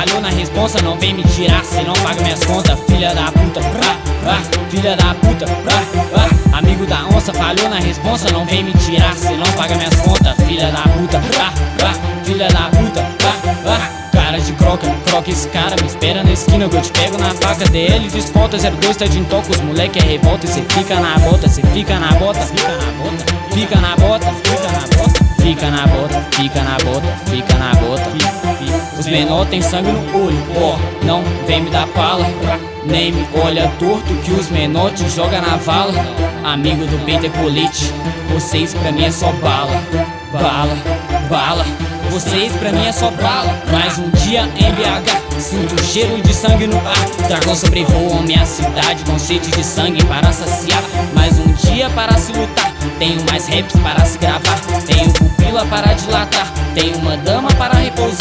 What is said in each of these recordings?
Falhou na responsa, não vem me tirar se não paga minhas contas, filha da puta. Ah, ah, filha da puta. Ah, ah. Amigo da onça falhou na responsa, não vem me tirar se não paga minhas contas, filha da puta. Ah, ah, filha da puta. Ah, ah. Cara de croca, croca esse cara Me espera na esquina que eu te pego na faca DL desponta, 02 tá de intoca Os moleque é revolta e cê fica na bota Cê fica na bota, fica na bota Fica na bota, fica na bota Fica na bota, fica na bota, fica menor tem sangue no olho, ó oh, Não vem me dar pala Nem me olha torto que os menor te joga na vala. Amigo do peito é colete Vocês pra mim é só bala. Bala, bala vocês pra mim é só bala. Mais um dia em BH Sinto o cheiro de sangue no ar. Dragão sobrevoam minha cidade Com sede de sangue para saciar. Mais um dia para se lutar Tenho mais raps para se gravar. Tenho pupila para dilatar Tenho uma dama para repousar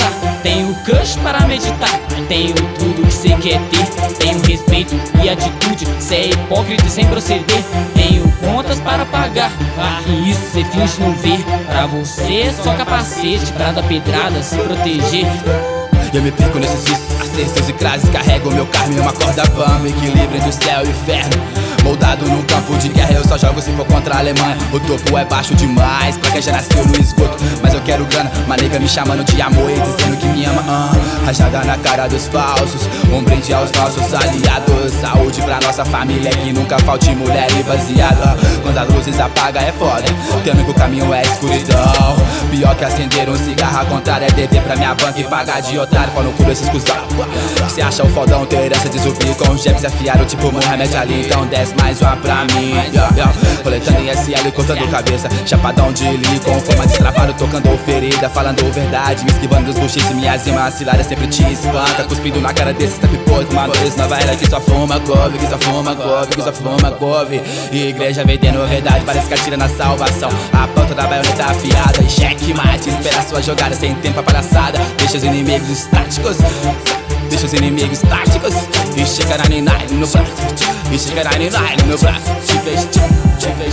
Tenho cush para meditar. Tenho tudo que cê quer ter. Tenho respeito e atitude. Cê é hipócrita sem proceder. Tenho contas para pagar. Ah, E isso cê finge não ver. Pra você é só capacete Pra dar pedrada, se proteger. E eu me perco nesses vícios, acertos e crases Carrego meu carro em uma corda. Bamba Equilíbrio entre o céu e o inferno Moldado num campo de guerra Eu só jogo se for contra a Alemanha. O topo é baixo demais pra quem já nasceu no esgoto. Mas eu quero grana, uma nega me chamando de amor E dizendo que me ama, uh, Rajada na cara dos falsos Um brinde aos nossos aliados. Saúde pra nossa família Que nunca falte mulher e baseado Quando as luzes apaga é foda Temo que o caminho é escuridão. Pior que acender um cigarro, a contrário é dever pra minha banca e pagar de otário. Pau no cu desses cuzão. Cê acha o fodão ter herança de zumbi Com os jabs afiaram tipo Mohamed Ali. Então desce mais uma pra mim. Coletando em SL, cortando cabeça. Chapadão de li, com forma destravado Tocando ferida, falando verdade Me esquivando dos buchiches, minhas rimas ciladas sempre te espanca Cuspindo na cara desses tapipôs Malucos nova era que só fuma couve Que só fuma couve, que só fuma couve. Igreja vendendo verdade, parece que atira na salvação. A ponta da baioneta afiada e cheque mate. Espera sua jogada sem tempo pra palhaçada. Deixa os inimigos estáticos Deixa os inimigos táticos E chega na nine no braço E chega na nine no braço Te vejo, te vejo